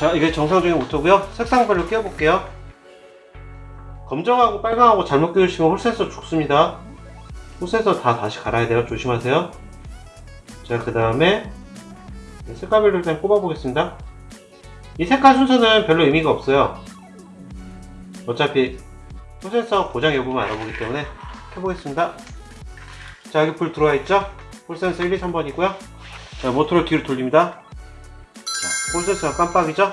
자 이게 정상적인 모터고요. 색상별로 끼워 볼게요. 검정하고 빨강하고 잘못 끼우시면 홀센서 죽습니다. 홀센서 다 다시 갈아야 돼요. 조심하세요. 자그 다음에 색깔별로 일단 꼽아 보겠습니다. 이 색깔 순서는 별로 의미가 없어요. 어차피 홀센서 고장 여부만 알아보기 때문에 켜보겠습니다. 자 여기 불 들어와 있죠? 홀센서 1, 2, 3번이고요. 자 모터를 뒤로 돌립니다. 자 홀센서가 깜빡이죠?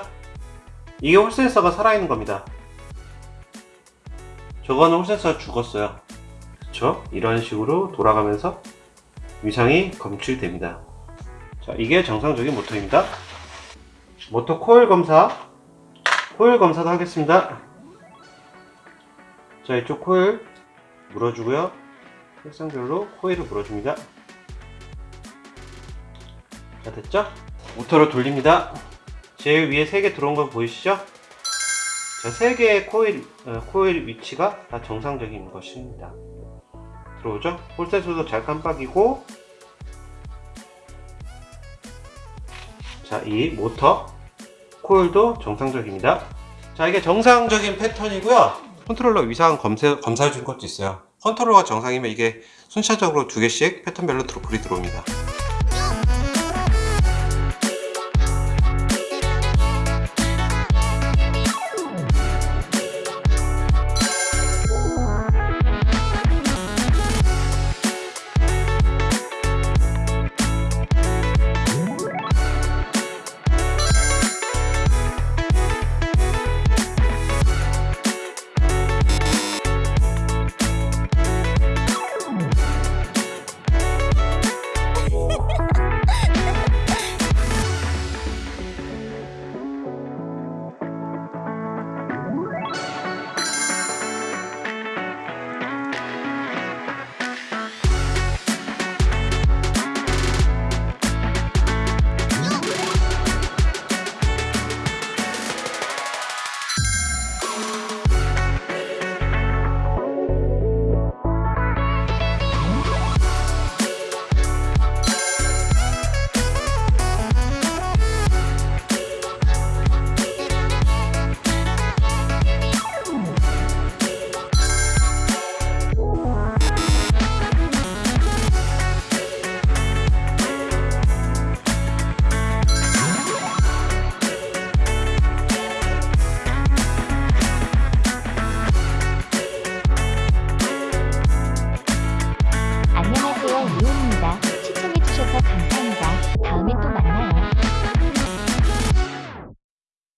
이게 홀센서가 살아있는 겁니다. 저거는 홀센서가 죽었어요. 그쵸? 이런 식으로 돌아가면서 위상이 검출됩니다. 자 이게 정상적인 모터입니다. 모터 코일 검사 코일 검사도 하겠습니다. 자 이쪽 코일 물어주고요. 색상별로 코일을 물어줍니다. 자 됐죠? 모터를 돌립니다 제일 위에 3개 들어온 거 보이시죠? 자 3개의 코일, 어, 코일 위치가 다 정상적인 것입니다. 들어오죠? 홀셋으로도 잘 깜빡이고. 자 이 모터 코일도 정상적입니다. 자 이게 정상적인 패턴이고요. 컨트롤러 위상 검사, 검사해 준 것도 있어요. 컨트롤러가 정상이면 이게 순차적으로 두 개씩 패턴별로 불이 들어옵니다